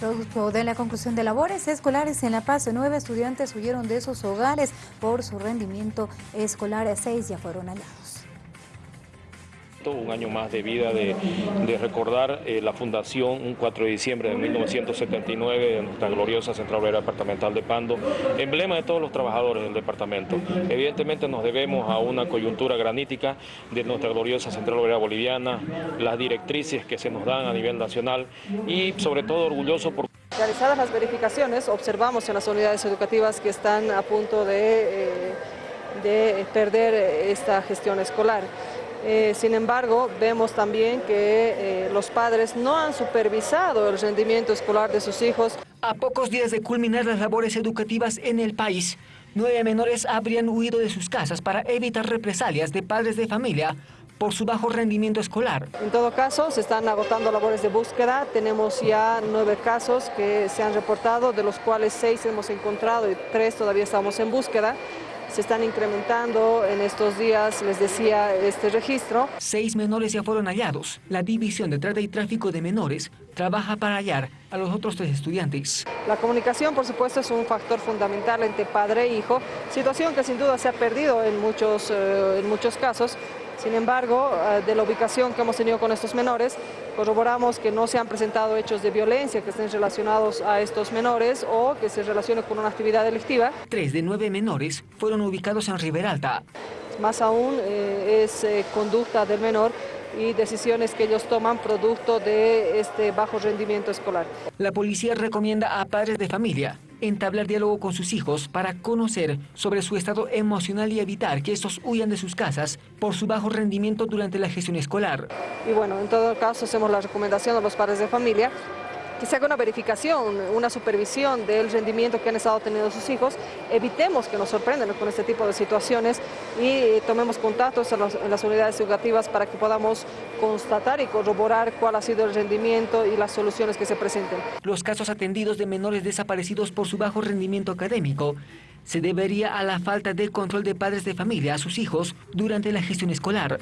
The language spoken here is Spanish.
Producto de la conclusión de labores escolares en La Paz, nueve estudiantes huyeron de sus hogares por su rendimiento escolar. Seis ya fueron hallados un año más de vida de, recordar eh, la fundación un 4 de diciembre de 1979 de nuestra gloriosa Central Obrera Departamental de Pando, emblema de todos los trabajadores del departamento. Evidentemente nos debemos a una coyuntura granítica de nuestra gloriosa Central Obrera Boliviana, las directrices que se nos dan a nivel nacional y sobre todo orgulloso por... Realizadas las verificaciones, observamos en las unidades educativas que están a punto de, eh, de perder esta gestión escolar. Eh, sin embargo, vemos también que eh, los padres no han supervisado el rendimiento escolar de sus hijos. A pocos días de culminar las labores educativas en el país, nueve menores habrían huido de sus casas para evitar represalias de padres de familia por su bajo rendimiento escolar. En todo caso, se están agotando labores de búsqueda. Tenemos ya nueve casos que se han reportado, de los cuales seis hemos encontrado y tres todavía estamos en búsqueda se están incrementando en estos días, les decía, este registro. Seis menores ya fueron hallados. La División de Trata y Tráfico de Menores trabaja para hallar a los otros tres estudiantes. La comunicación, por supuesto, es un factor fundamental entre padre e hijo, situación que sin duda se ha perdido en muchos, eh, en muchos casos, sin embargo, eh, de la ubicación que hemos tenido con estos menores, corroboramos que no se han presentado hechos de violencia que estén relacionados a estos menores o que se relacionen con una actividad delictiva. Tres de nueve menores fueron ubicados en Riberalta. Más aún eh, es eh, conducta del menor y decisiones que ellos toman producto de este bajo rendimiento escolar. La policía recomienda a padres de familia entablar diálogo con sus hijos para conocer sobre su estado emocional y evitar que estos huyan de sus casas por su bajo rendimiento durante la gestión escolar. Y bueno, en todo caso hacemos la recomendación a los padres de familia que se haga una verificación, una supervisión del rendimiento que han estado teniendo sus hijos, evitemos que nos sorprendan con este tipo de situaciones y tomemos contactos en, en, las unidades educativas para que podamos constatar y corroborar cuál ha sido el rendimiento y las soluciones que se presenten. Los casos atendidos de menores desaparecidos por su bajo rendimiento académico se debería a la falta de control de padres de familia a sus hijos durante la gestión escolar.